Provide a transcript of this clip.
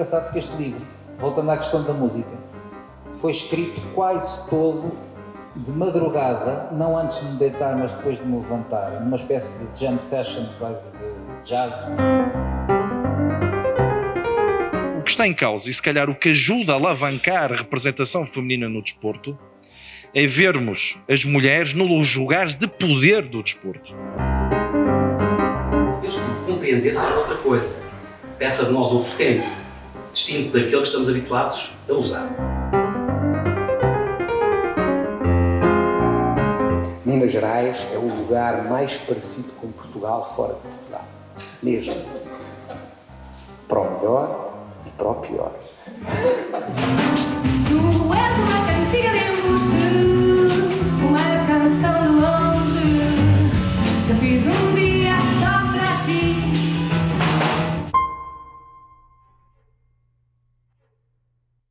engraçado que este livro, voltando à questão da música, foi escrito quase todo de madrugada, não antes de me deitar, mas depois de me levantar, numa espécie de jam session, quase de jazz. O que está em causa, e se calhar o que ajuda a alavancar a representação feminina no desporto, é vermos as mulheres nos lugares de poder do desporto. Em vez de compreender ser outra coisa, peça de nós outros tempos, distinto daquele que estamos habituados a usar. Minas Gerais é o lugar mais parecido com Portugal fora de Portugal. Mesmo. Para o melhor e para o pior.